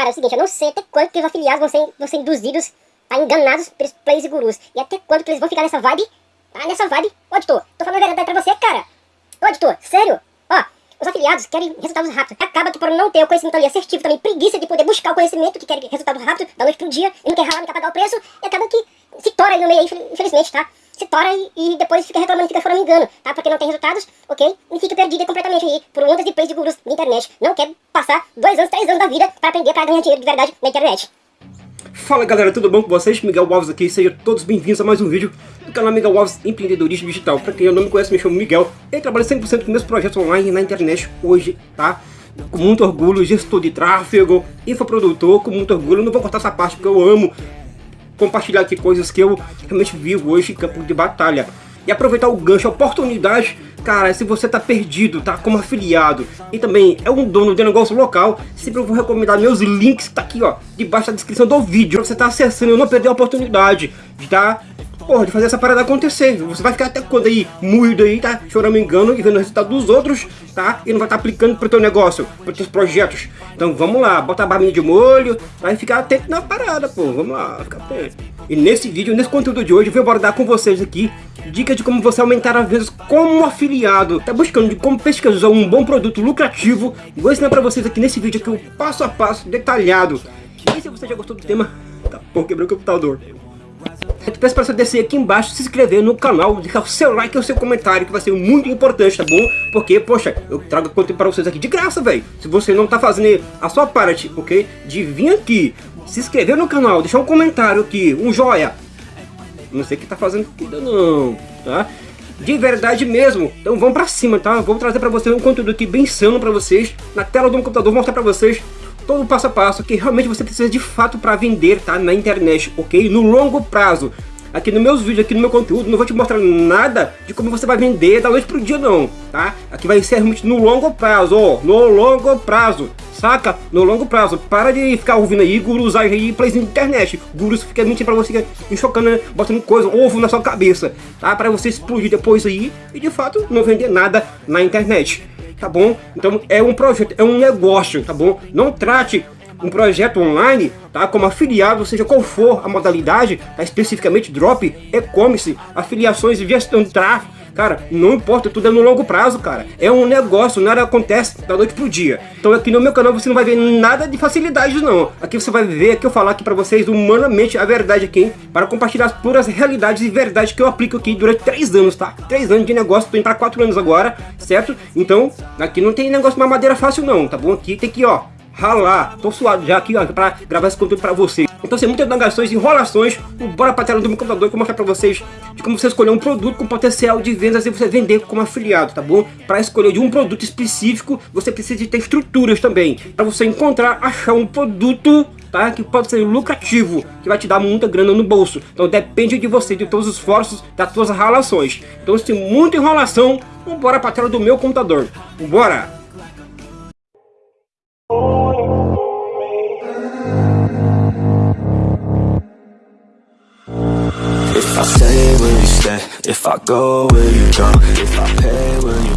Cara, é o seguinte, eu não sei até quanto que os afiliados vão ser, vão ser induzidos, tá, enganados pelos players e gurus. E até quanto que eles vão ficar nessa vibe, tá, nessa vibe. Ô, editor, tô falando a verdade pra você, cara. Ô, editor, sério? Ó, os afiliados querem resultados rápidos. Acaba que por não ter o conhecimento ali assertivo, também preguiça de poder buscar o conhecimento, que quer resultado rápido, da noite pro dia, e não quer ralar, não quer pagar o preço, e acaba que se tora aí no meio infelizmente, tá? Se tora e, e depois fica reclamando, fica fora me engano, tá? Porque não tem resultados, ok? E fica perdida completamente aí por ondas de plays de gurus na internet. Não quer passar dois anos, três anos da vida para aprender para ganhar dinheiro de verdade na internet. Fala galera, tudo bom com vocês? Miguel Alves aqui, sejam todos bem-vindos a mais um vídeo do canal Miguel Alves Empreendedorismo Digital. Pra quem não me conhece, me chamo Miguel e trabalho 100% com meus projetos online na internet hoje, tá? Com muito orgulho, gestor de tráfego, infoprodutor, com muito orgulho. Não vou cortar essa parte porque eu amo compartilhar aqui coisas que eu realmente vivo hoje em campo de batalha. E aproveitar o gancho, a oportunidade, cara, se você tá perdido, tá como afiliado e também é um dono de negócio local, sempre eu vou recomendar meus links, tá aqui ó, debaixo da descrição do vídeo, pra você tá acessando e não perder a oportunidade de tá porra, de fazer essa parada acontecer. Você vai ficar até quando aí, moído aí, tá? Chorando engano e vendo o resultado dos outros, tá? E não vai estar tá aplicando pro teu negócio, pro teus projetos. Então vamos lá, bota a barbinha de molho, vai ficar atento na parada, pô. Vamos lá, fica atento. E nesse vídeo, nesse conteúdo de hoje, eu vou abordar com vocês aqui dicas de como você aumentar as vendas como afiliado. Tá buscando de como pesquisar um bom produto lucrativo. Vou ensinar pra vocês aqui nesse vídeo aqui o passo a passo detalhado. E se você já gostou do tema, tá, pô, quebrou o computador. Eu peço para você descer aqui embaixo, se inscrever no canal, deixar o seu like e o seu comentário, que vai ser muito importante, tá bom? Porque, poxa, eu trago conteúdo para vocês aqui de graça, velho. Se você não tá fazendo a sua parte, ok? De vir aqui, se inscrever no canal, deixar um comentário aqui, um joia. Não sei o que tá fazendo aqui não, tá? De verdade mesmo. Então vamos pra cima, tá? Vou trazer pra vocês um conteúdo aqui bem sano pra vocês. Na tela do meu computador, vou mostrar pra vocês todo o passo a passo que realmente você precisa de fato para vender tá, na internet, ok? No longo prazo. Aqui nos meus vídeos, aqui no meu conteúdo, não vou te mostrar nada de como você vai vender da noite pro dia não, tá? Aqui vai ser realmente no longo prazo, ó, no longo prazo, saca? No longo prazo. Para de ficar ouvindo aí gurus aí plays na internet. Gurus fica mentindo pra você, enxocando, né? botando coisa, ovo na sua cabeça, tá? Para você explodir depois aí e de fato não vender nada na internet tá bom? Então é um projeto, é um negócio, tá bom? Não trate um projeto online, tá? Como afiliado, seja qual for a modalidade, tá? especificamente drop, e-commerce, afiliações e gestão de tráfego, Cara, não importa, tudo é no longo prazo, cara. É um negócio, nada acontece da noite pro dia. Então aqui no meu canal você não vai ver nada de facilidade, não. Aqui você vai ver, aqui eu falar aqui pra vocês humanamente a verdade aqui, para compartilhar as puras realidades e verdades que eu aplico aqui durante três anos, tá? Três anos de negócio, tô indo pra quatro anos agora, certo? Então, aqui não tem negócio de madeira fácil não, tá bom? Aqui tem que, ó, ralar. Tô suado já aqui, ó, pra gravar esse conteúdo pra vocês. Então, sem muitas negações, enrolações, bora pra tela do meu computador que eu mostrar pra vocês de como você escolher um produto com potencial de vendas e você vender como afiliado, tá bom? Para escolher de um produto específico, você precisa de ter estruturas também. Para você encontrar, achar um produto tá? Que pode ser lucrativo, que vai te dar muita grana no bolso. Então depende de você, de todos os esforços, das suas relações. Então se tem muita enrolação, bora pra tela do meu computador.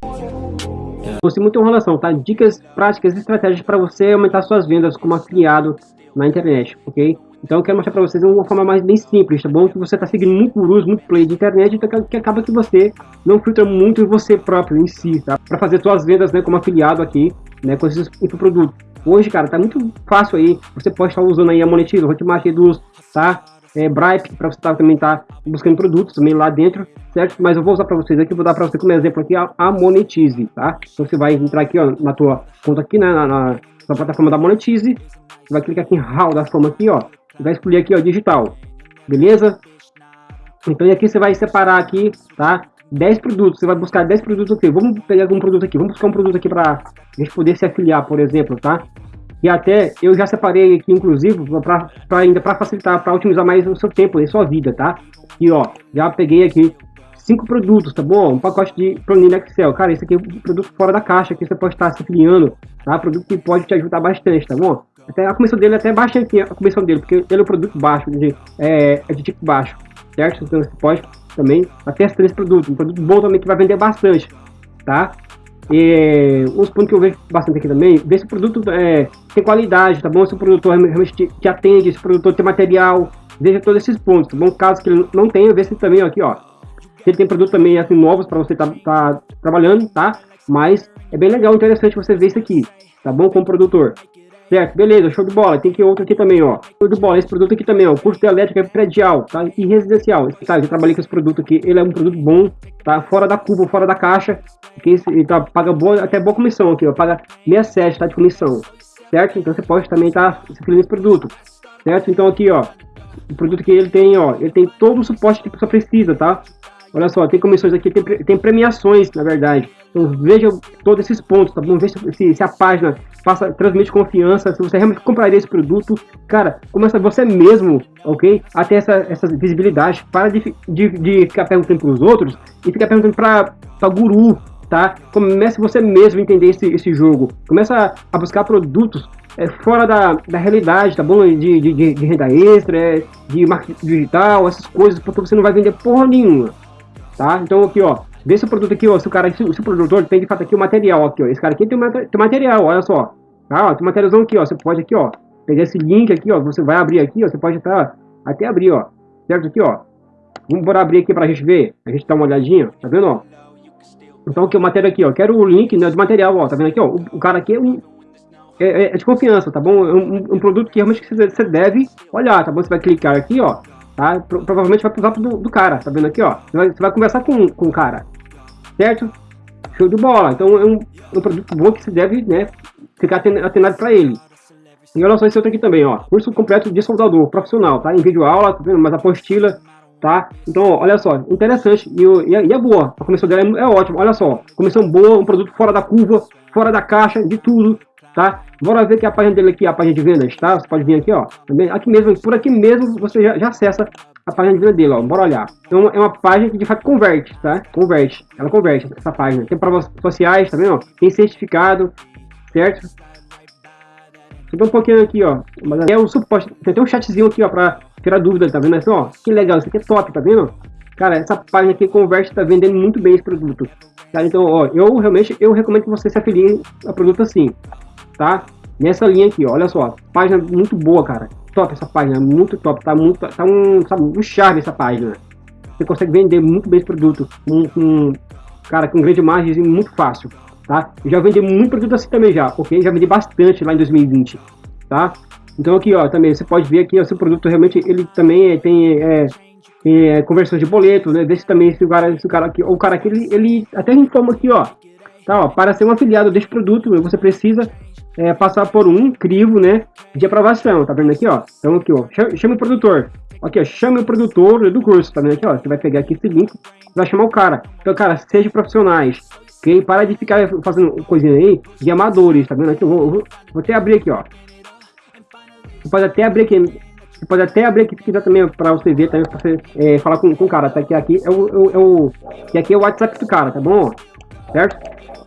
Bora! Fosse muita enrolação, tá? Dicas práticas e estratégias para você aumentar suas vendas como afiliado na internet, ok? Então eu quero mostrar para vocês uma forma mais bem simples, tá bom? Que você tá seguindo muito gurus, muito play de internet, então que acaba que você não filtra muito você próprio em si, tá? Para fazer suas vendas, né, como afiliado aqui, né, com esses infoprodutos. Hoje, cara, tá muito fácil aí, você pode estar usando aí a Monetiza, o Hotmart Reduz, tá? É, Bripe, para você tá, também estar tá buscando produtos também lá dentro, certo? Mas eu vou usar para vocês aqui, vou dar para você como exemplo aqui a, a, Monetize, tá? Então você vai entrar aqui ó, na tua conta aqui, né, na, na, na plataforma da Monetize, vai clicar aqui em Hall da forma aqui, ó, vai escolher aqui ó, digital, beleza? Então aqui você vai separar aqui, tá? 10 produtos, você vai buscar 10 produtos aqui. Vamos pegar algum produto aqui, vamos buscar um produto aqui para a gente poder se afiliar, por exemplo, tá? E até eu já separei aqui, inclusive, para ainda para facilitar, para otimizar mais o seu tempo e sua vida, tá? E ó, já peguei aqui cinco produtos, tá bom? Um pacote de planilha Excel. Cara, esse aqui é um produto fora da caixa que você pode estar se afiliando, tá? Produto que pode te ajudar bastante, tá bom? Até a comissão dele é até baixa aqui, a comissão dele, porque ele é um produto baixo, de, é, é de tipo baixo, certo? Então você pode também até esse produto, um produto bom também que vai vender bastante, tá? É, uns pontos que eu vejo bastante aqui também, ver se o produto é, tem qualidade, tá bom? Se o produtor realmente te, te atende, se o produtor tem material, veja todos esses pontos, tá bom? Caso que ele não tenha, se também, aqui, ó, se ele tem produto também assim novos para você tá, tá trabalhando, tá? Mas é bem legal, interessante você ver isso aqui, tá bom? Como produtor. Certo, beleza, show de bola. Tem que outro aqui também, ó. Show de bola, esse produto aqui também, ó. Curso de elétrica predial, tá? E residencial. Tá, eu trabalhei com esse produto aqui. Ele é um produto bom, tá? Fora da curva, fora da caixa. Ele tá, paga boa, até boa comissão aqui, ó. Paga 67, tá? De comissão. Certo? Então você pode também tá, se nesse produto. Certo? Então aqui, ó. O produto que ele tem, ó. Ele tem todo o suporte que pessoa precisa, tá? Olha só, tem comissões aqui, tem, tem premiações, na verdade. Então veja todos esses pontos, tá bom? Veja se, se a página passa, transmite confiança, se você realmente compraria esse produto. Cara, começa você mesmo, ok? A ter essa, essa visibilidade. Para de, de, de ficar perguntando para os outros e ficar perguntando para guru, tá? Comece você mesmo a entender esse, esse jogo. Começa a buscar produtos é, fora da, da realidade, tá bom? De, de, de renda extra, é, de marketing digital, essas coisas, porque você não vai vender porra nenhuma tá? Então aqui, ó, vê se o produto aqui, ó, se o cara, se, se o produtor tem de fato aqui o material aqui, ó, esse cara aqui tem, tem material, olha só, tá? Ó, tem materialzão aqui, ó, você pode aqui, ó, pegar esse link aqui, ó, você vai abrir aqui, ó, você pode até, até abrir, ó, certo aqui, ó, vamos bora abrir aqui pra gente ver, a gente dá uma olhadinha, tá vendo, ó? Então aqui o material aqui, ó, quero o link, né, do material, ó, tá vendo aqui, ó, o, o cara aqui é um é, é, é, de confiança, tá bom? É um, um, produto que realmente você deve olhar, tá bom? Você vai clicar aqui, ó, tá? Pro, provavelmente vai pro zap do, do, cara, tá vendo aqui, ó? Você vai, você vai, conversar com, com o cara, certo? Show de bola. Então é um, um produto bom que você deve, né, ficar atenado para ele. E olha só esse outro aqui também, ó. Curso completo de soldador profissional, tá? Em vídeo aula, tá vendo? Mas apostila, tá? Então, ó, olha só, interessante e, e, é, e, é boa. A comissão dela é, é ótima, olha só. Comissão boa, um produto fora da curva, fora da caixa, de tudo, tá? Bora ver que a página dele aqui, a página de vendas, tá? Você pode vir aqui, ó. Também, aqui mesmo, por aqui mesmo, você já, já acessa a página de venda dele, ó. Bora olhar. Então, é uma página que de fato converte, tá? Converte. Ela converte essa página. Tem provas sociais, tá vendo? Tem certificado, certo? Subi um pouquinho aqui, ó. Mas é o suporte. Tem até um chatzinho aqui, ó, pra tirar dúvida, tá vendo? Assim, ó, que legal, isso aqui é top, tá vendo? Cara, essa página aqui converte, tá vendendo muito bem esse produto. Tá? Então, ó, eu realmente, eu recomendo que você se afilie a produto assim tá? Nessa linha aqui, olha só, página muito boa, cara. Top essa página, muito top, tá muito, tá um, sabe, um charme essa página. Você consegue vender muito bem esse produto, com, com cara, com grande margem muito fácil, tá? Eu já vendi muito produto assim também já, ok? Já vendi bastante lá em 2020, tá? Então aqui, ó, também você pode ver aqui, ó, seu produto realmente, ele também é, tem é, conversão de boleto, né? Vê se também esse cara, esse cara aqui, o cara aqui, ele, ele até informa aqui, ó, tá, ó, para ser um afiliado deste produto, você precisa é, passar por um crivo, né, de aprovação, tá vendo aqui, ó? Então aqui, ó, chame o produtor. Aqui, ó, chame o produtor do curso, tá vendo aqui, ó? Você vai pegar aqui esse link, vai chamar o cara. Então, cara, seja profissionais, ok? Para de ficar fazendo coisinha aí de amadores, tá vendo aqui? Eu vou, vou, vou até abrir aqui, ó. Você pode até abrir aqui, você pode até abrir aqui se quiser também para você ver, também pra você é, falar com, com o cara, tá? Que aqui é o, é o, é o, que aqui é o WhatsApp do cara, tá bom? Certo?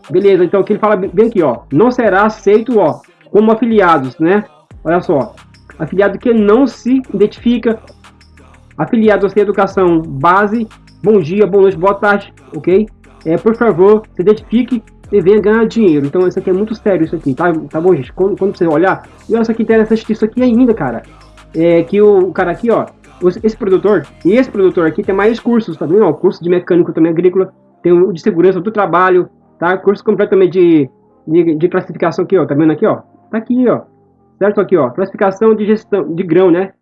Beleza, então aqui ele fala bem aqui, ó. Não será aceito, ó, como afiliados, né? Olha só. Afiliado que não se identifica. Afiliado sem educação base. Bom dia, boa noite, boa tarde, ok? É, por favor, se identifique e venha ganhar dinheiro. Então isso aqui é muito sério, isso aqui, tá, tá bom, gente? Quando, quando você olhar, e olha só que interessante isso aqui ainda, cara. É que o cara aqui, ó, esse produtor e esse produtor aqui tem mais cursos, tá vendo? Ó, curso de mecânico também agrícola, tem o de segurança do trabalho, tá? Curso completamente de, de, de, classificação aqui, ó, tá vendo aqui, ó? Tá aqui, ó, certo? Aqui, ó, classificação de gestão, de grão, né?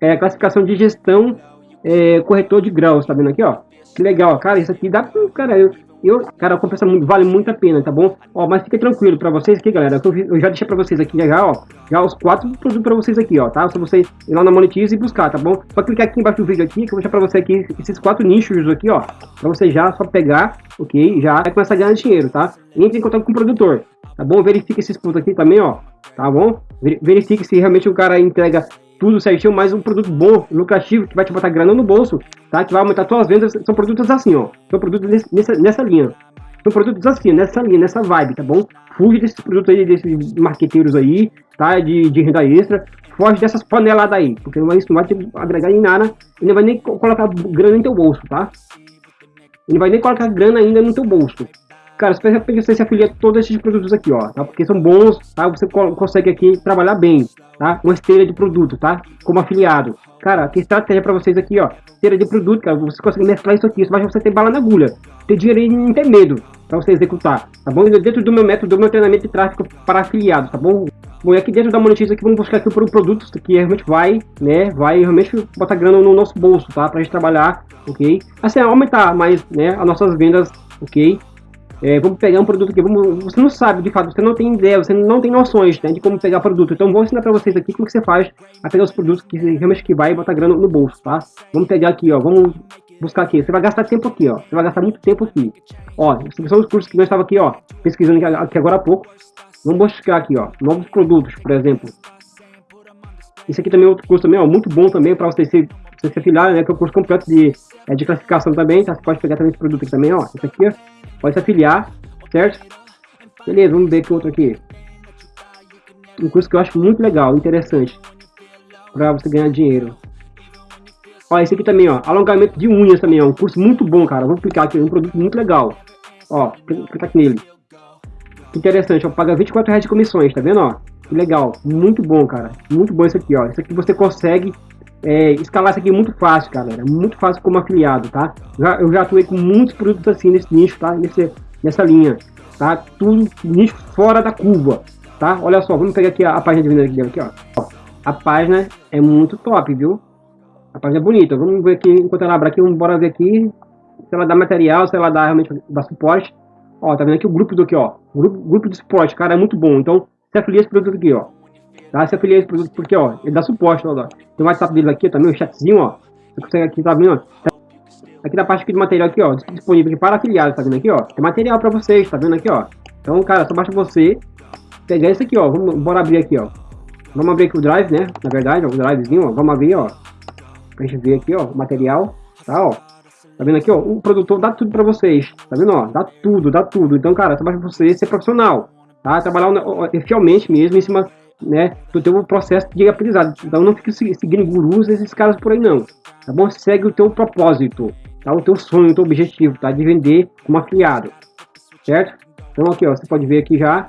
É, classificação de gestão, é, corretor de grãos, tá vendo aqui, ó? Que legal, cara, isso aqui dá, cara, eu, eu, cara, compensa muito, vale muito a pena, tá bom? Ó, mas fica tranquilo pra vocês aqui, galera. Eu, eu já deixei pra vocês aqui já, ó. Já os quatro produtos pra vocês aqui, ó, tá? Só você ir lá na Monetize e buscar, tá bom? Só clicar aqui embaixo do vídeo aqui, que eu vou deixar pra você aqui esses quatro nichos aqui, ó. Pra você já só pegar, ok? Já começar a ganhar dinheiro, tá? Entre em contato com o produtor, tá bom? Verifique esses pontos aqui também, ó. Tá bom? Verifique se realmente o cara entrega tudo certinho, mais um produto bom, lucrativo, que vai te botar grana no bolso, tá? Que vai aumentar suas vendas. São produtos assim, ó. São produtos nessa, nessa linha. São produtos assim, nessa linha, nessa vibe, tá bom? Fuge desses produtos aí, desses marqueteiros aí, tá? De, de renda extra. Foge dessas paneladas aí, porque isso não vai te agregar em nada e não vai nem colocar grana no teu bolso, tá? Não vai nem colocar grana ainda no teu bolso. Cara, você se afilia a todos esses produtos aqui, ó, tá? Porque são bons, tá? Você consegue aqui trabalhar bem, tá? Uma esteira de produto, tá? Como afiliado. Cara, que estratégia para vocês aqui, ó. Esteira de produto, cara. Você consegue mesclar isso aqui. Isso vai você ter bala na agulha. Ter dinheiro e não ter medo para você executar, tá bom? Dentro do meu método, do meu treinamento de tráfego para afiliados, tá bom? Bom, e aqui dentro da monetiza aqui, vamos buscar aqui por um produto que realmente vai, né, vai realmente botar grana no nosso bolso, tá? Pra gente trabalhar, ok? Assim, aumentar mais, né, as nossas vendas, ok? É, vamos pegar um produto aqui, vamos, você não sabe de fato, você não tem ideia, você não tem noções né, de como pegar produto. Então vou ensinar para vocês aqui como que você faz a pegar os produtos que realmente que vai botar grana no bolso, tá? Vamos pegar aqui, ó, vamos buscar aqui. Você vai gastar tempo aqui, ó. Você vai gastar muito tempo aqui. Ó, são os cursos que nós estava aqui, ó, pesquisando aqui agora há pouco. Vamos buscar aqui, ó, novos produtos, por exemplo. Esse aqui também é outro curso também, ó, muito bom também para você se, se afiliar, né, que é o curso completo de, é, de classificação também, tá? Você pode pegar também esse produto aqui também, ó, esse aqui, ó, pode se afiliar, certo? Beleza, vamos ver que outro aqui. Um curso que eu acho muito legal, interessante, para você ganhar dinheiro. Ó, esse aqui também, ó, alongamento de unhas também, ó, um curso muito bom, cara. Vou clicar aqui, é um produto muito legal. Ó, clicar aqui nele. Interessante, ó, paga 24 reais de comissões, tá vendo, ó? Que legal, muito bom, cara. Muito bom isso aqui, ó. Isso aqui você consegue é, escalar isso aqui muito fácil, galera. Muito fácil como afiliado, tá? Já, eu já atuei com muitos produtos assim nesse nicho, tá? Nesse, nessa linha, tá? Tudo nicho fora da curva, tá? Olha só, vamos pegar aqui a, a página de venda aqui, aqui ó. A página é muito top, viu? A página é bonita. Vamos ver aqui, enquanto ela abre aqui, vamos bora ver aqui se ela dá material, se ela dá realmente dá suporte. Ó, tá vendo aqui o grupo do aqui, ó. Grupo, grupo de suporte, cara, é muito bom. Então, se afilia esse produto aqui, ó. Tá? Se afilia esse produto porque, ó, ele dá suporte, ó. Tem o WhatsApp dele aqui também, o chatzinho, ó. Você consegue aqui, tá vendo, ó. Aqui na parte aqui de material aqui, ó, disponível aqui para afiliados, tá vendo aqui, ó. Tem material para vocês, tá vendo aqui, ó. Então, cara, só basta você pegar esse aqui, ó. Vamos, bora abrir aqui, ó. Vamos abrir aqui o drive, né? Na verdade, ó, o drivezinho, ó. Vamos abrir, ó. Pra gente ver aqui, ó, o material, tá, ó. Tá vendo aqui, ó? O produtor dá tudo pra vocês. Tá vendo, ó? Dá tudo, dá tudo. Então, cara, trabalha pra você ser profissional, tá? Trabalhar fielmente mesmo em cima, né, do teu processo de aprendizado. Então, não fique seguindo gurus esses caras por aí, não. Tá bom? Segue o teu propósito, tá? O teu sonho, o teu objetivo, tá? De vender como afiliado, certo? Então, aqui, ó, você pode ver aqui já.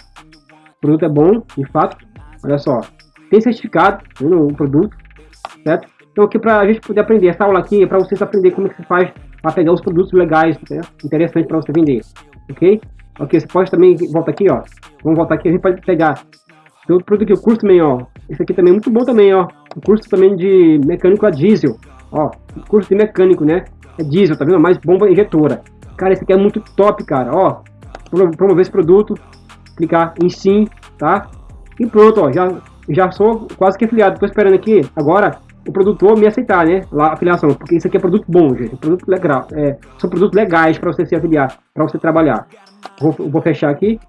O produto é bom, de fato. Olha só. Tem certificado no tá produto, certo? Então aqui para a gente poder aprender, essa aula aqui é para vocês aprender como é que faz para pegar os produtos legais, né? interessantes para você vender, ok? Ok, você pode também, volta aqui, ó, vamos voltar aqui, a gente pode pegar tem outro produto aqui, o curso também, ó, esse aqui também é muito bom também, ó, o curso também de mecânico a diesel, ó, curso de mecânico, né, é diesel, tá vendo, mais bomba injetora, cara, esse aqui é muito top, cara, ó, promover esse produto, clicar em sim, tá, e pronto, ó, já, já sou quase que afiliado, tô esperando aqui, agora, o produtor me aceitar, né? Lá, a filiação, porque isso aqui é produto bom, gente. Produto legal. É, são produtos legais para você se afiliar, para você trabalhar. Vou, vou fechar aqui.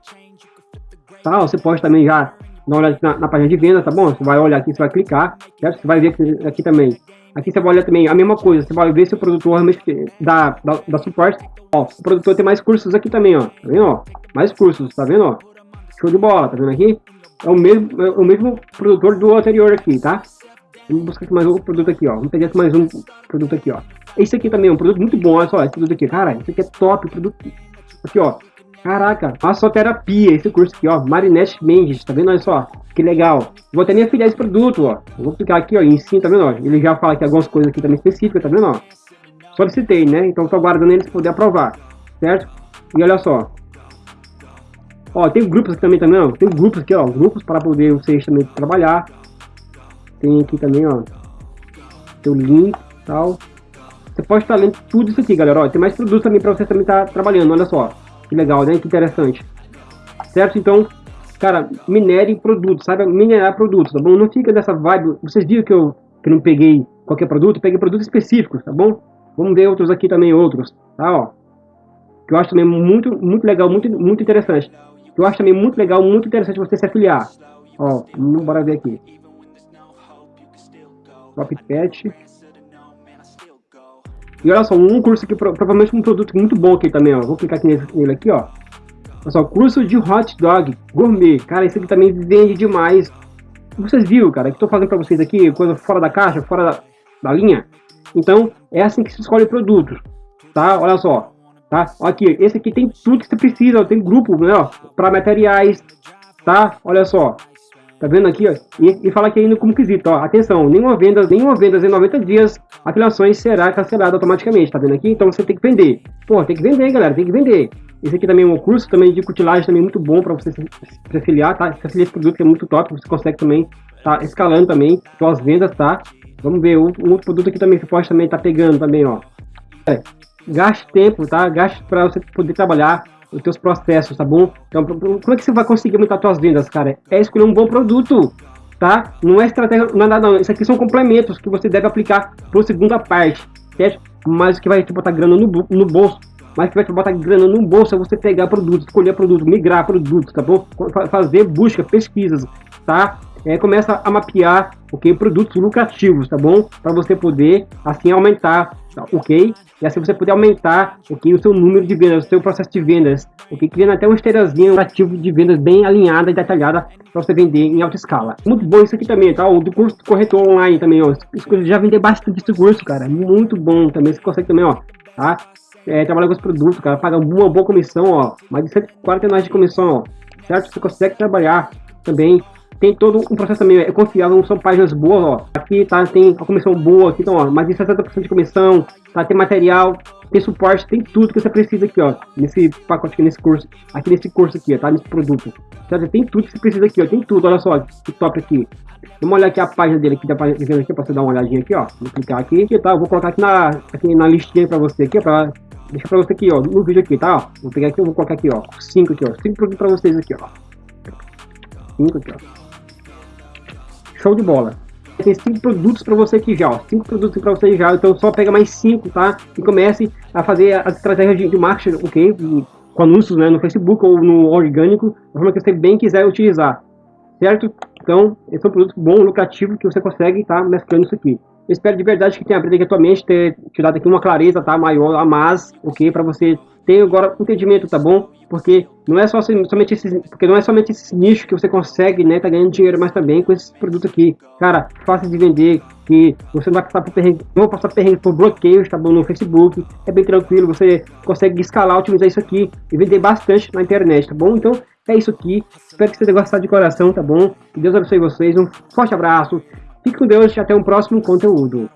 Tá? Você pode também já uma olhada na, na, página de venda, tá bom? Você vai olhar aqui, você vai clicar, certo? Você vai ver aqui, aqui também. Aqui você vai olhar também a mesma coisa. Você vai ver se o produtor realmente dá, dá, dá suporte. Ó, o produtor tem mais cursos aqui também, ó. Tá vendo, ó? Mais cursos, tá vendo, ó? Show de bola, tá vendo aqui? É o mesmo, é o mesmo produtor do anterior aqui, tá? Vamos buscar aqui mais um produto aqui, ó. Vamos pegar mais um produto aqui, ó. Esse aqui também é um produto muito bom, olha só, esse produto aqui. Cara, esse aqui é top, produto. Aqui, ó. Caraca, massoterapia, esse curso aqui, ó. Marinette Mendes, tá vendo? Olha só, que legal. Vou até me afiliar esse produto, ó. vou clicar aqui, ó, em cima, tá vendo? Ó? Ele já fala aqui algumas coisas aqui também específicas, tá vendo? Ó? Solicitei, né? Então tô aguardando eles poder aprovar, certo? E olha só. Ó, tem grupos aqui também, também, ó. Tem grupos aqui, ó. Grupos para poder vocês também trabalhar. Tem aqui também, ó. Tem o link tal. Você pode estar lendo tudo isso aqui, galera. Ó, tem mais produtos também para você também estar tá trabalhando. Olha só. Que legal, né? Que interessante. Certo? Então, cara, minere produtos, saiba minerar produtos, tá bom? Não fica dessa vibe. Vocês viram que eu, que não peguei qualquer produto? Peguei produtos específicos, tá bom? Vamos ver outros aqui também, outros, tá? Ó. Que eu acho também muito, muito legal, muito, muito interessante. Que eu acho também muito legal, muito interessante você se afiliar. Ó, bora ver aqui. Top E olha só, um curso aqui, provavelmente um produto muito bom aqui também, ó. Vou clicar aqui nele, nele aqui, ó. Olha só, curso de hot dog gourmet. Cara, esse aqui também vende demais. Vocês viram, cara, que estou fazendo para vocês aqui, coisa fora da caixa, fora da, da linha. Então, é assim que se escolhe produtos, tá? Olha só. tá? Aqui, esse aqui tem tudo que você precisa, ó, tem grupo, né, ó, para materiais, tá? Olha só, tá vendo aqui, ó, e, e fala aqui ainda como quesito, ó, atenção, nenhuma venda, nenhuma venda em 90 dias, afiliações será cancelada automaticamente, tá vendo aqui? Então você tem que vender, pô, tem que vender, galera, tem que vender. Esse aqui também é um curso também de cutilagem também muito bom para você se, se afiliar, tá? Se afiliar esse produto que é muito top, você consegue também tá escalando também suas vendas, tá? Vamos ver, um, um outro produto aqui também que pode também tá pegando também, ó. É, gaste tempo, tá? Gaste para você poder trabalhar os seus processos, tá bom? Então, como é que você vai conseguir aumentar suas vendas, cara? É escolher um bom produto, tá? Não é estratégia, é nada não. Isso aqui são complementos que você deve aplicar para segunda parte, certo? Mas que vai te botar grana no, no bolso, mas que vai te botar grana no bolso é você pegar produtos, escolher produtos, migrar produtos, tá bom? Fazer busca, pesquisas, tá? É, começa a mapear, ok, produtos lucrativos, tá bom? Para você poder, assim, aumentar ok? E assim você poder aumentar okay, o seu número de vendas, o seu processo de vendas, ok? Criando até um esteirazinho ativo de vendas bem alinhada e detalhada para você vender em alta escala. Muito bom isso aqui também, tá? O do curso corretor online também, ó. Já vender bastante esse curso, cara. Muito bom também. Você consegue também, ó, tá? É, trabalhar com os produtos, cara. Paga uma boa comissão, ó. Mais de 140 reais de comissão, ó. Certo? Você consegue trabalhar também tem todo um processo também, é confiável, são páginas boas, ó. Aqui tá, tem a comissão boa, aqui, então, ó, mais de 60% de comissão, tá, tem material, tem suporte, tem tudo que você precisa aqui, ó, nesse pacote aqui, nesse curso, aqui nesse curso aqui, ó, tá, nesse produto. Certo? Tem tudo que você precisa aqui, ó, tem tudo, olha só, que top aqui. Vamos olhar aqui a página dele aqui, tá vendo aqui, pra você dar uma olhadinha aqui, ó. Vou clicar aqui, aqui tá, eu vou colocar aqui na, aqui na listinha pra você aqui, ó, pra deixar pra você aqui, ó, no vídeo aqui, tá, ó. Vou pegar aqui, eu vou colocar aqui, ó, cinco aqui, ó, cinco produtos pra vocês aqui, ó. Cinco aqui, ó show de bola. Tem cinco produtos para você aqui já, ó. Cinco produtos para você já, então só pega mais cinco, tá? E comece a fazer as estratégias de, de marketing, ok? Com anúncios né, no Facebook ou no orgânico, da forma que você bem quiser utilizar, certo? Então, esse é um produto bom, lucrativo, que você consegue estar tá, mesclando isso aqui. Eu espero de verdade que tenha aprendido aqui a tua mente, ter tirado aqui uma clareza, tá? Maior, a mais, ok? Para você ter agora entendimento, tá bom? Porque não é só somente esse, porque não é somente esse nicho que você consegue, né, tá ganhando dinheiro, mas também com esse produto aqui, cara, fácil de vender, que você não vai passar por perrengue, não passar perrengue por bloqueios, tá bom, no Facebook, é bem tranquilo, você consegue escalar, otimizar isso aqui e vender bastante na internet, tá bom? Então, é isso aqui, espero que você tenha gostado de coração, tá bom? Que Deus abençoe vocês, um forte abraço, fique com Deus e até um próximo conteúdo.